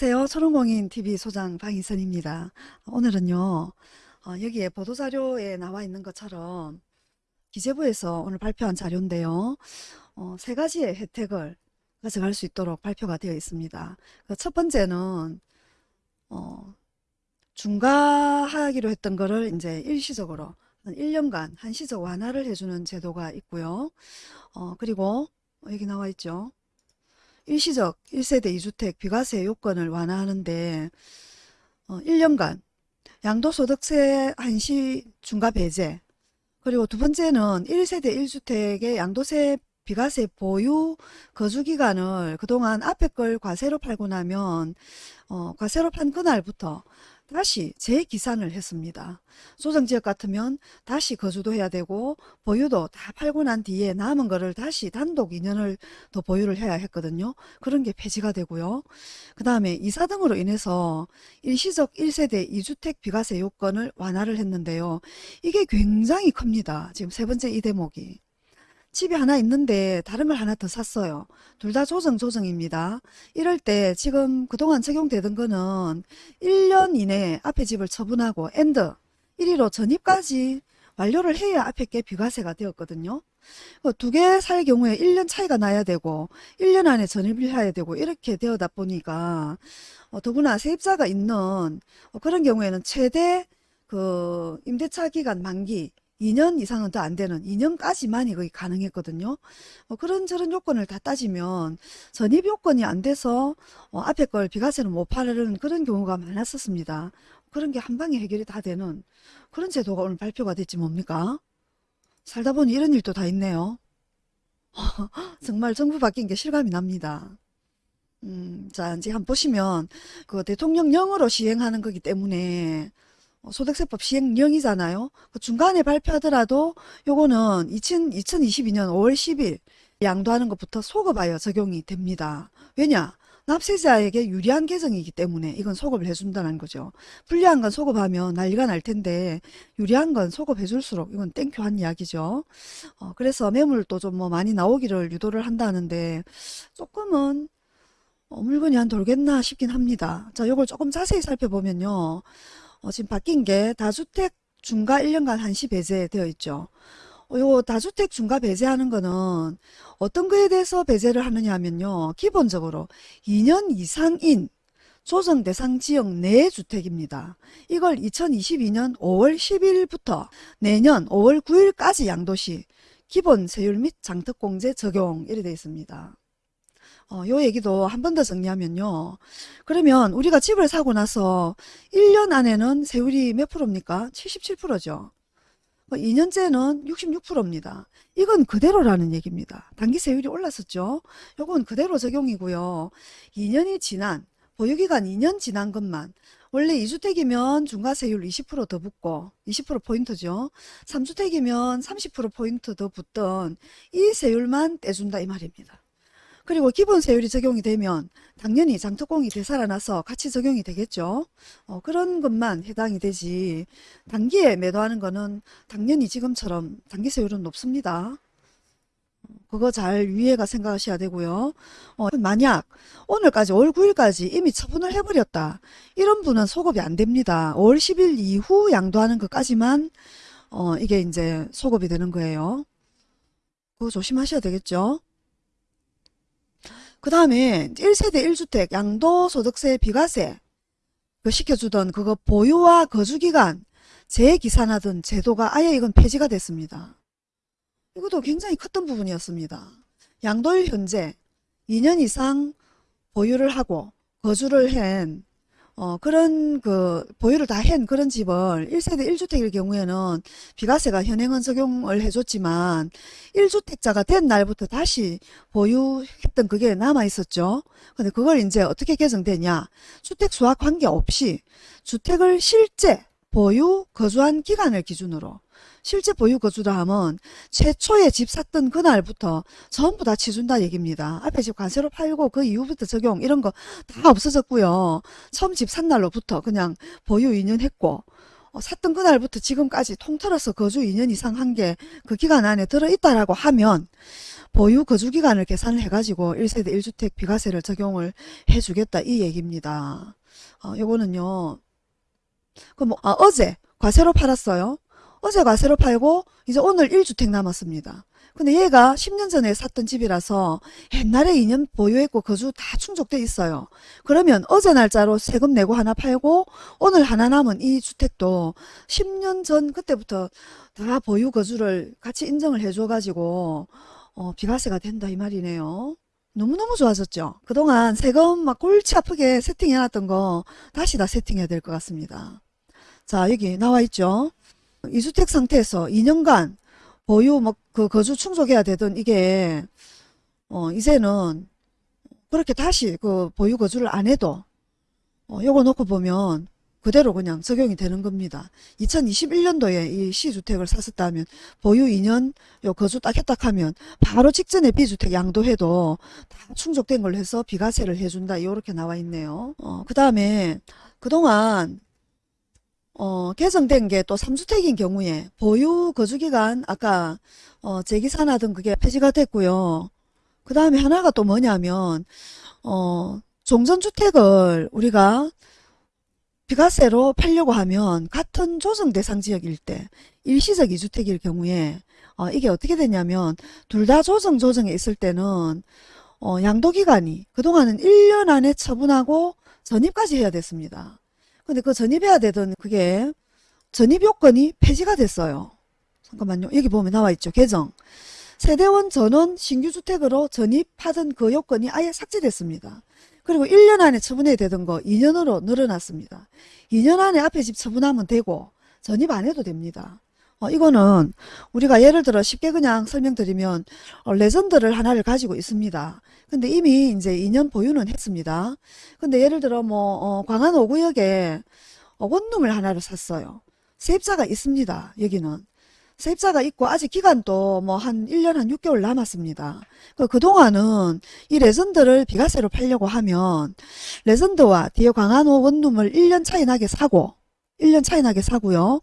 안녕하세요. 초롱공인TV 소장 방희선입니다. 오늘은요. 어, 여기에 보도자료에 나와 있는 것처럼 기재부에서 오늘 발표한 자료인데요. 어, 세 가지의 혜택을 가져갈 수 있도록 발표가 되어 있습니다. 그첫 번째는 어, 중과하기로 했던 거를 이제 일시적으로 한 1년간 한시적 완화를 해주는 제도가 있고요. 어, 그리고 여기 나와 있죠. 일시적 1세대 2주택 비과세 요건을 완화하는데 어, 1년간 양도소득세 한시 중과 배제 그리고 두 번째는 1세대 1주택의 양도세 비과세 보유 거주기간을 그동안 앞에 걸 과세로 팔고 나면 어, 과세로 판 그날부터 다시 재기산을 했습니다. 소정지역 같으면 다시 거주도 해야 되고 보유도 다 팔고 난 뒤에 남은 거를 다시 단독 2년을 더 보유를 해야 했거든요. 그런 게 폐지가 되고요. 그 다음에 이사 등으로 인해서 일시적 1세대 2주택 비과세 요건을 완화를 했는데요. 이게 굉장히 큽니다. 지금 세 번째 이 대목이. 집이 하나 있는데 다른 걸 하나 더 샀어요. 둘 다 조정 조정입니다. 이럴 때 지금 그동안 적용되던 거는 1년 이내에 앞에 집을 처분하고 and 1위로 전입까지 완료를 해야 앞에 게 비과세가 되었거든요. 어, 두개 살 경우에 1년 차이가 나야 되고 1년 안에 전입을 해야 되고 이렇게 되어다 보니까 어, 더구나 세입자가 있는 어, 그런 경우에는 최대 그 임대차 기간 만기 2년 이상은 더 안 되는 2년까지만이 거의 가능했거든요. 어, 그런저런 요건을 다 따지면 전입 요건이 안 돼서 어, 앞에 걸 비과세는 못 파는 그런 경우가 많았었습니다. 그런 게 한 방에 해결이 다 되는 그런 제도가 오늘 발표가 됐지 뭡니까? 살다 보니 이런 일도 다 있네요. 정말 정부 바뀐 게 실감이 납니다. 음, 자, 이제 한번 보시면 그 대통령령으로 시행하는 거기 때문에 어, 소득세법 시행령이잖아요. 그 중간에 발표하더라도 요거는 2000, 2022년 5월 10일 양도하는 것부터 소급하여 적용이 됩니다. 왜냐? 납세자에게 유리한 계정이기 때문에 이건 소급을 해준다는 거죠. 불리한 건 소급하면 난리가 날 텐데 유리한 건 소급해줄수록 이건 땡큐한 이야기죠. 어, 그래서 매물도 좀 뭐 많이 나오기를 유도를 한다는데 조금은 어, 물건이 한 돌겠나 싶긴 합니다. 자, 요걸 조금 자세히 살펴보면요. 어, 지금 바뀐 게 다주택 중과 1년간 한시 배제되어 있죠. 어, 요 다주택 중과 배제하는 거는 어떤 거에 대해서 배제를 하느냐 하면요. 기본적으로 2년 이상인 조정 대상 지역 내 주택입니다. 이걸 2022년 5월 10일부터 내년 5월 9일까지 양도시 기본 세율 및 장특공제 적용 이래 되어 있습니다. 어, 요 얘기도 한 번 더 정리하면요. 그러면 우리가 집을 사고 나서 1년 안에는 세율이 몇 프로입니까? 77%죠. 2년째는 66%입니다. 이건 그대로라는 얘기입니다. 단기 세율이 올랐었죠. 요건 그대로 적용이고요. 2년이 지난 보유기간 2년 지난 것만 원래 2주택이면 중과세율 20%더 붙고 20% 포인트죠. 3주택이면 30% 포인트 더 붙던 이 세율만 떼준다 이 말입니다. 그리고 기본 세율이 적용이 되면 당연히 장특공이 되살아나서 같이 적용이 되겠죠. 어, 그런 것만 해당이 되지 단기에 매도하는 거는 당연히 지금처럼 단기 세율은 높습니다. 그거 잘 위에가 생각하셔야 되고요. 어, 만약 오늘까지 5월 9일까지 이미 처분을 해버렸다. 이런 분은 소급이 안 됩니다. 5월 10일 이후 양도하는 것까지만 어, 이게 이제 소급이 되는 거예요. 그거 조심하셔야 되겠죠. 그 다음에 1세대 1주택 양도소득세 비과세 그 시켜주던 그거 보유와 거주기간 재기산하던 제도가 아예 이건 폐지가 됐습니다. 이것도 굉장히 컸던 부분이었습니다. 양도일 현재 2년 이상 보유를 하고 거주를 한 어, 그런 그 보유를 다 한 그런 집을 1세대 1주택일 경우에는 비과세가 현행은 적용을 해줬지만 1주택자가 된 날부터 다시 보유했던 그게 남아 있었죠. 근데 그걸 이제 어떻게 개정되냐. 주택 수와 관계없이 주택을 실제 보유 거주한 기간을 기준으로 실제 보유 거주라 하면 최초에 집 샀던 그날부터 전부 다 치준다 얘기입니다. 앞에 집 관세로 팔고 그 이후부터 적용 이런 거 다 없어졌고요. 처음 집 산 날로부터 그냥 보유 2년 했고 어, 샀던 그날부터 지금까지 통틀어서 거주 2년 이상 한 게 그 기간 안에 들어있다라고 하면 보유 거주 기간을 계산을 해가지고 1세대 1주택 비과세를 적용을 해주겠다 이 얘기입니다. 어, 요거는요. 그 뭐, 아, 어제 과세로 팔았어요. 어제 과세로 팔고 이제 오늘 1주택 남았습니다. 근데 얘가 10년 전에 샀던 집이라서 옛날에 2년 보유했고 거주 다 충족돼 있어요. 그러면 어제 날짜로 세금 내고 하나 팔고 오늘 하나 남은 이 주택도 10년 전 그때부터 다 보유 거주를 같이 인정을 해줘 가지고 어, 비과세가 된다 이 말이네요. 너무너무 좋아졌죠. 그동안 세금 막 골치 아프게 세팅해놨던 거 다시 다 세팅해야 될 것 같습니다. 자 여기 나와 있죠. 이주택 상태에서 2년간 보유 뭐 그 거주 충족해야 되던 이게 어 이제는 그렇게 다시 그 보유 거주를 안 해도 어 요거 놓고 보면 그대로 그냥 적용이 되는 겁니다. 2021년도에 이 C주택을 샀었다면 보유 2년 요 거주 딱 했다 하면 바로 직전에 B주택 양도해도 다 충족된 걸로 해서 비과세를 해준다. 이렇게 나와 있네요. 어, 그 다음에 그동안 어, 개정된 게 또 3주택인 경우에 보유 거주기간 아까 어, 재기산하던 그게 폐지가 됐고요. 그 다음에 하나가 또 뭐냐면 어, 종전주택을 우리가 비과세로 팔려고 하면 같은 조정 대상 지역일 때 일시적 이주택일 경우에 어, 이게 어떻게 되냐면 둘 다 조정 조정에 있을 때는 어, 양도기간이 그동안은 1년 안에 처분하고 전입까지 해야 됐습니다. 근데 그 전입해야 되던 그게 전입 요건이 폐지가 됐어요. 잠깐만요. 여기 보면 나와 있죠. 개정. 세대원 전원 신규주택으로 전입하던 그 요건이 아예 삭제됐습니다. 그리고 1년 안에 처분해야 되던 거 2년으로 늘어났습니다. 2년 안에 앞에 집 처분하면 되고 전입 안 해도 됩니다. 어, 이거는 우리가 예를 들어 쉽게 그냥 설명드리면 어, 레전드를 하나를 가지고 있습니다. 근데 이미 이제 2년 보유는 했습니다. 근데 예를 들어 뭐 어, 광안 5구역에 어, 원룸을 하나를 샀어요. 세입자가 있습니다. 여기는. 세입자가 있고 아직 기간도 뭐 한 1년 한 6개월 남았습니다. 그 그동안은 이 레전드를 비과세로 팔려고 하면 레전드와 뒤에 광안5 원룸을 1년 차이 나게 사고 1년 차이 나게 사고요.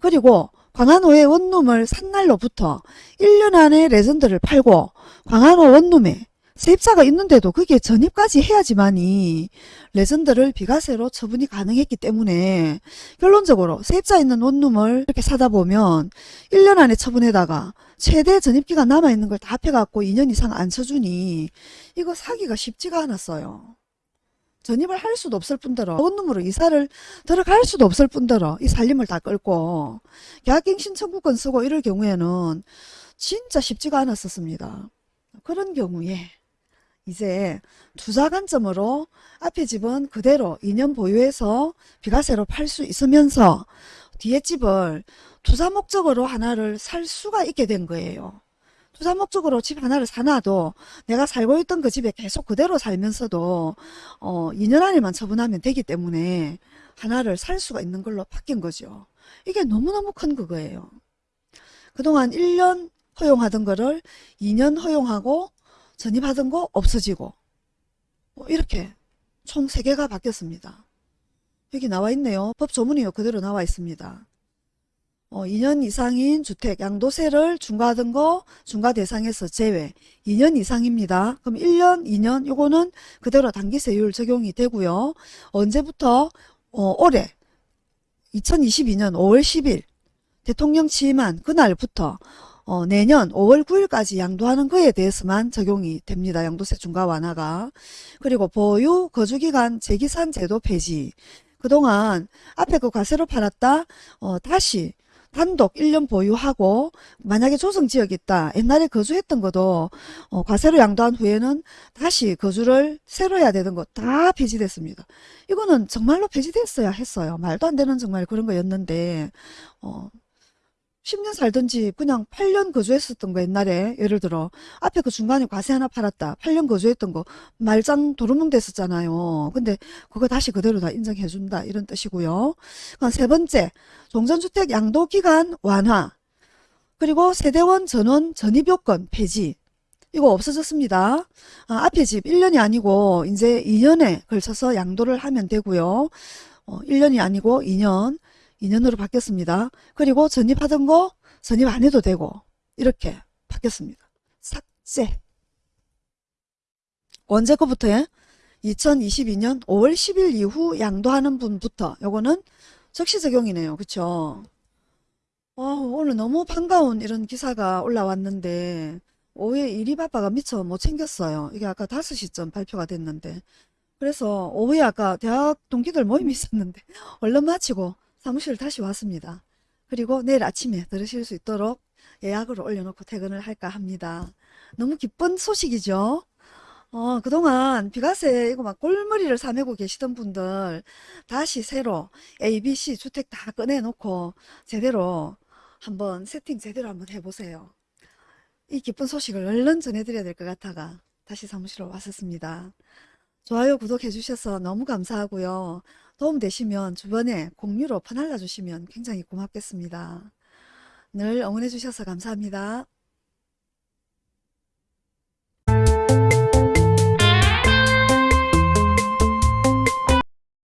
그리고 광안5의 원룸을 산 날로부터 1년 안에 레전드를 팔고 광안호 원룸에 세입자가 있는데도 그게 전입까지 해야지만이 레전드를 비과세로 처분이 가능했기 때문에 결론적으로 세입자 있는 원룸을 이렇게 사다 보면 1년 안에 처분해다가 최대 전입기간 남아있는 걸 다 합해갖고 2년 이상 안 쳐주니 이거 사기가 쉽지가 않았어요. 전입을 할 수도 없을 뿐더러 원룸으로 이사를 들어갈 수도 없을 뿐더러 이 살림을 다 끌고 계약갱 신 청구권 쓰고 이럴 경우에는 진짜 쉽지가 않았었습니다. 그런 경우에 이제 투자 관점으로 앞에 집은 그대로 2년 보유해서 비과세로 팔 수 있으면서 뒤에 집을 투자 목적으로 하나를 살 수가 있게 된 거예요. 투자 목적으로 집 하나를 사놔도 내가 살고 있던 그 집에 계속 그대로 살면서도 어 2년 안에만 처분하면 되기 때문에 하나를 살 수가 있는 걸로 바뀐 거죠. 이게 너무너무 큰 그거예요. 그동안 1년 허용하던 거를 2년 허용하고 전입하던 거 없어지고 뭐 이렇게 총 3개가 바뀌었습니다. 여기 나와 있네요. 법 조문이요. 그대로 나와 있습니다. 어, 2년 이상인 주택 양도세를 중과하던 거 중과 대상에서 제외 2년 이상입니다. 그럼 1년, 2년 요거는 그대로 단기세율 적용이 되고요. 언제부터 어, 올해 2022년 5월 10일 대통령 취임한 그날부터 어, 내년 5월 9일까지 양도하는 거에 대해서만 적용이 됩니다. 양도세 중과 완화가. 그리고 보유 거주기간 재기산 제도 폐지. 그동안 앞에 그 과세로 팔았다 어, 다시 단독 1년 보유하고 만약에 조성지역이 있다. 옛날에 거주했던 것도 어, 과세로 양도한 후에는 다시 거주를 새로 해야 되는 거 다 폐지됐습니다. 이거는 정말로 폐지됐어야 했어요. 말도 안 되는 정말 그런 거였는데 어, 10년 살던 집 그냥 8년 거주했었던 거 옛날에 예를 들어. 앞에 그 중간에 과세 하나 팔았다. 8년 거주했던 거. 말짱 도루묵 됐었잖아요. 근데 그거 다시 그대로 다 인정해 준다. 이런 뜻이고요. 세 번째. 종전주택 양도기간 완화. 그리고 세대원 전원 전입요건 폐지. 이거 없어졌습니다. 아, 앞에 집 1년이 아니고 이제 2년에 걸쳐서 양도를 하면 되고요. 어, 1년이 아니고 2년 2년으로 바뀌었습니다. 그리고 전입하던 거 전입 안 해도 되고 이렇게 바뀌었습니다. 삭제 언제 거부터요? 2022년 5월 10일 이후 양도하는 분부터 요거는 적시 적용이네요. 그쵸? 어, 오늘 너무 반가운 이런 기사가 올라왔는데 오후에 일이 바빠가 미처 못 챙겼어요. 이게 아까 5시쯤 발표가 됐는데 그래서 오후에 아까 대학 동기들 모임이 있었는데 얼른 마치고 사무실 다시 왔습니다. 그리고 내일 아침에 들으실 수 있도록 예약을 올려놓고 퇴근을 할까 합니다. 너무 기쁜 소식이죠? 어, 그동안 비과세 이거 막 꼴머리를 사매고 계시던 분들 다시 새로 A, B, C 주택 다 꺼내놓고 제대로 한번 세팅 제대로 한번 해보세요. 이 기쁜 소식을 얼른 전해드려야 될 것 같아가 다시 사무실로 왔었습니다. 좋아요, 구독해 주셔서 너무 감사하고요. 도움 되시면 주변에 공유로 퍼날라 주시면 굉장히 고맙겠습니다. 늘 응원해 주셔서 감사합니다.